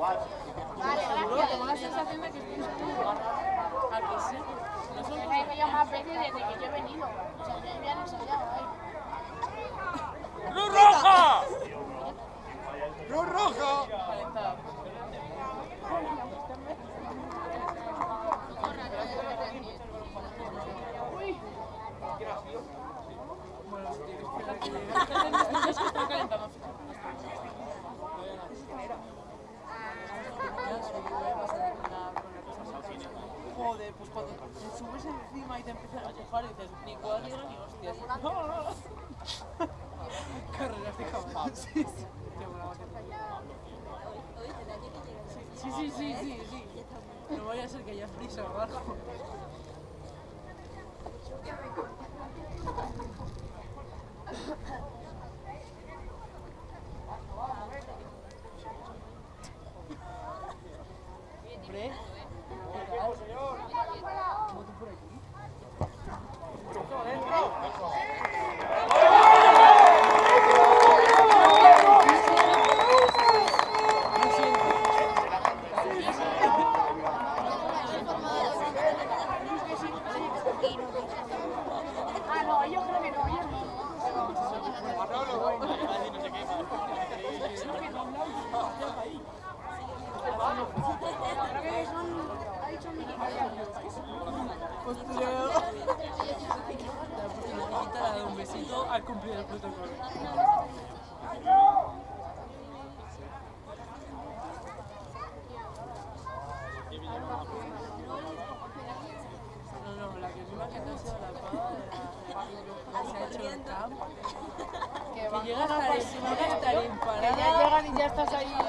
Vale, gracias. Tengo la sensación de que estoy en Aquí ah, sí. Ya más veces desde que yo he venido. O sea, roja! ¡Cruz roja! Joder, pues cuando te subes encima y te empiezan a quejar, dices, ni cuadriga ni hostias. Carreras de campana. Sí, sí. Sí, sí, sí, sí, sí. No vaya a ser que haya prisa abajo. Postulado. La un besito al cumplir el protocolo. No, no, la que que la hecho el Que ya llegan y ya estás ahí.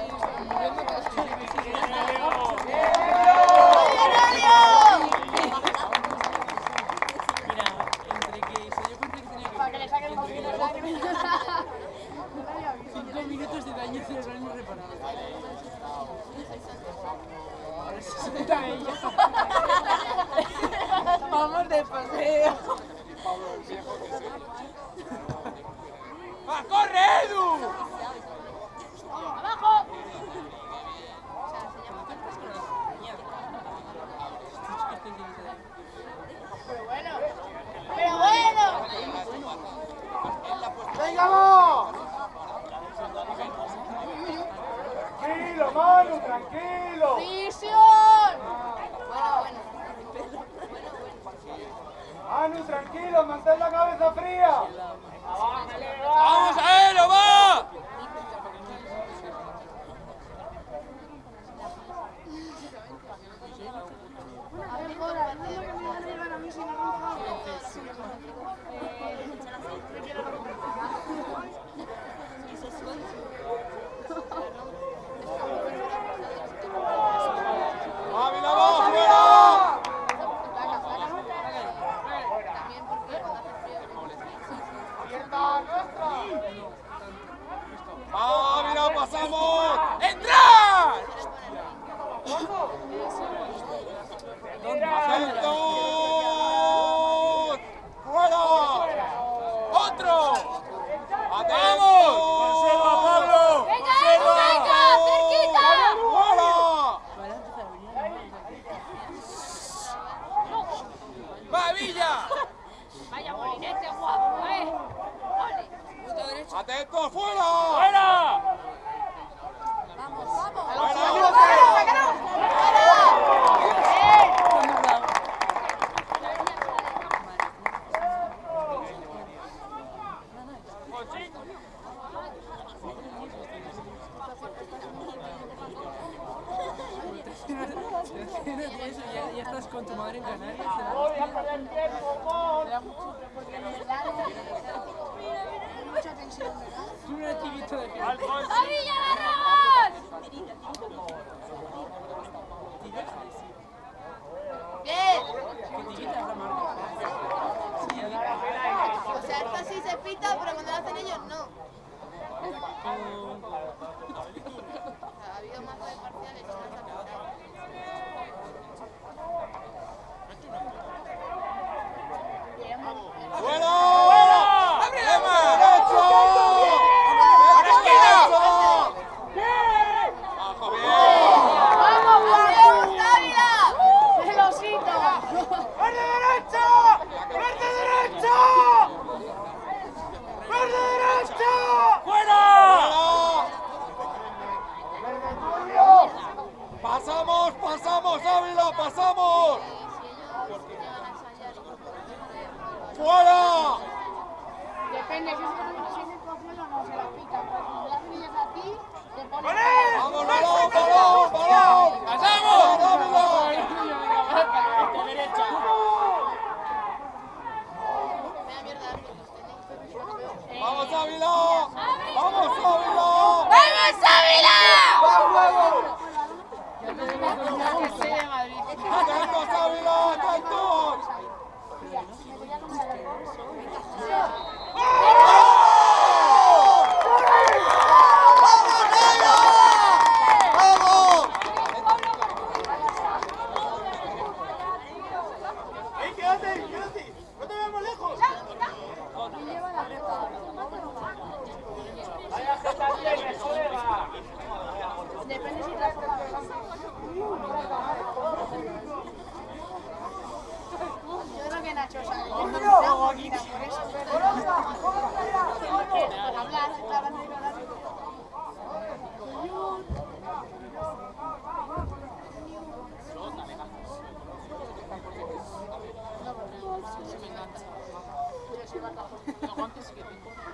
제가 제가 딱 원피스게 된 거예요.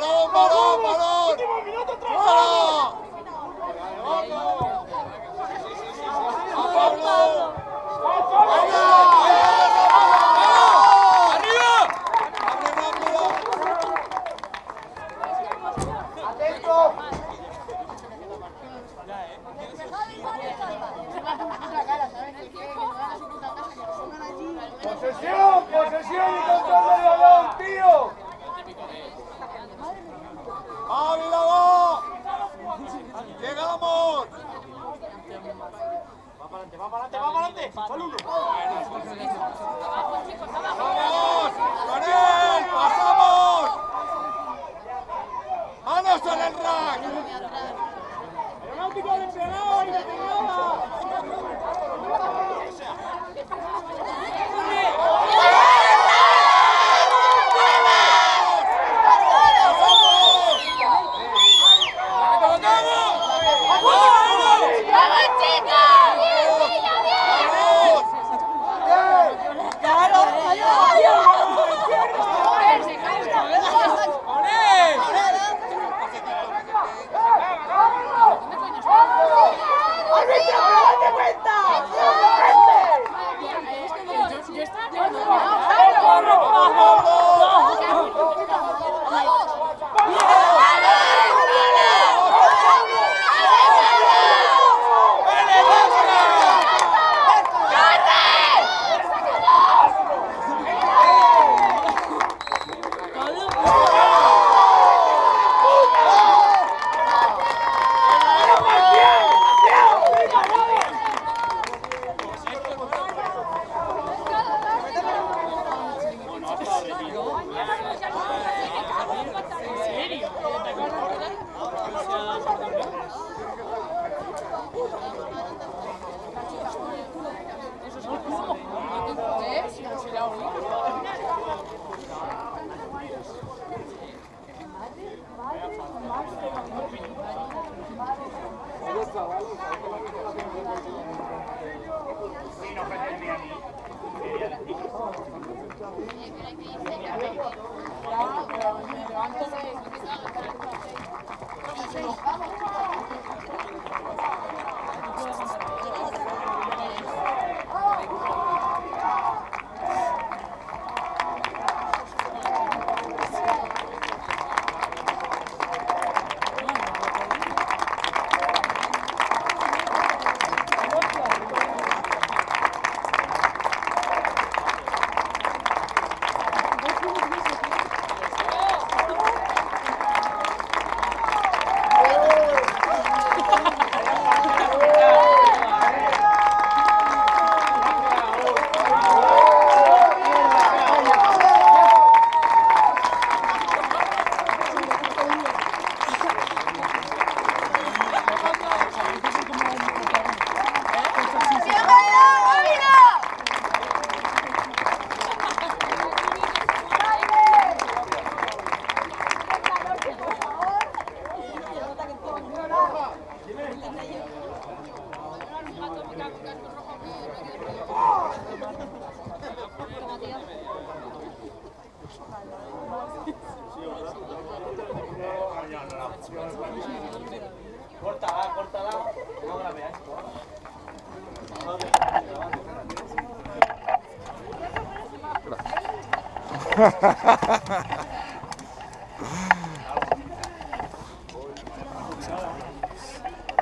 parado, parado, parado.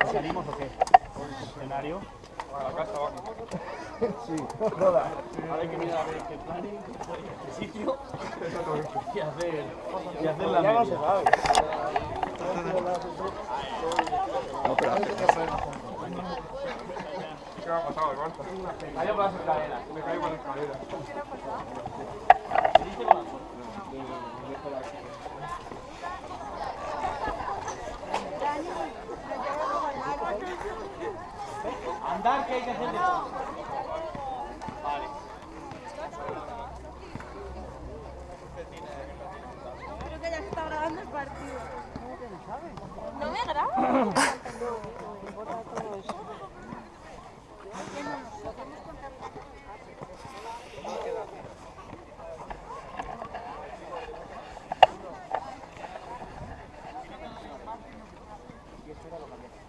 ¿Salimos o qué? ¿Escenario? Sí, Ahora hay que mirar a ver qué planning, qué sitio y hacer, y hacer la media. Vaya por las escaleras. Me caigo las escaleras. que hay que hacer Vale. Creo que ya se está grabando el partido. ¿No me grabas? Y eso que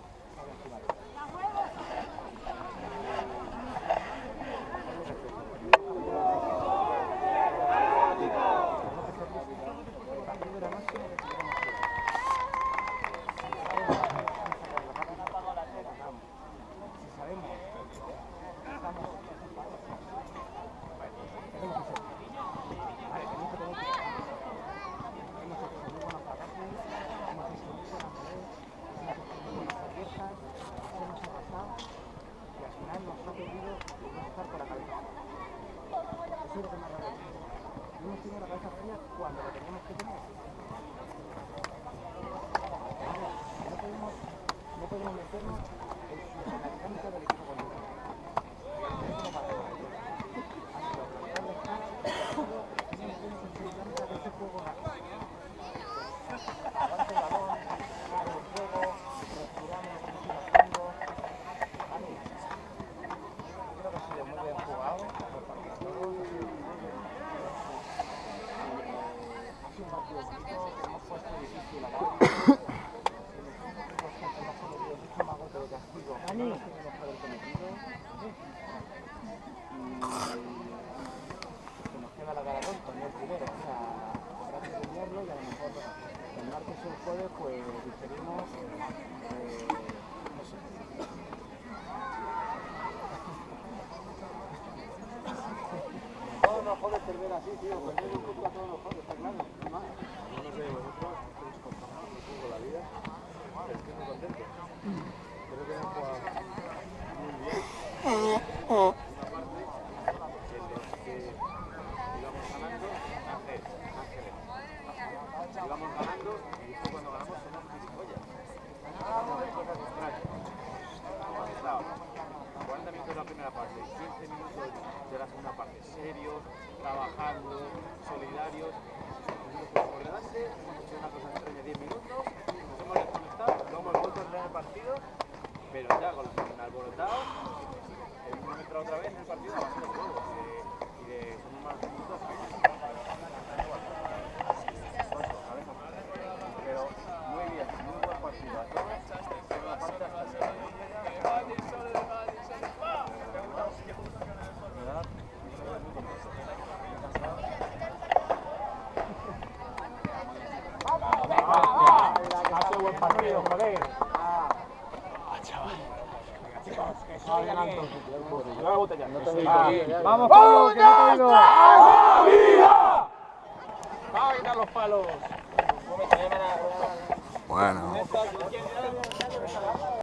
Thank you.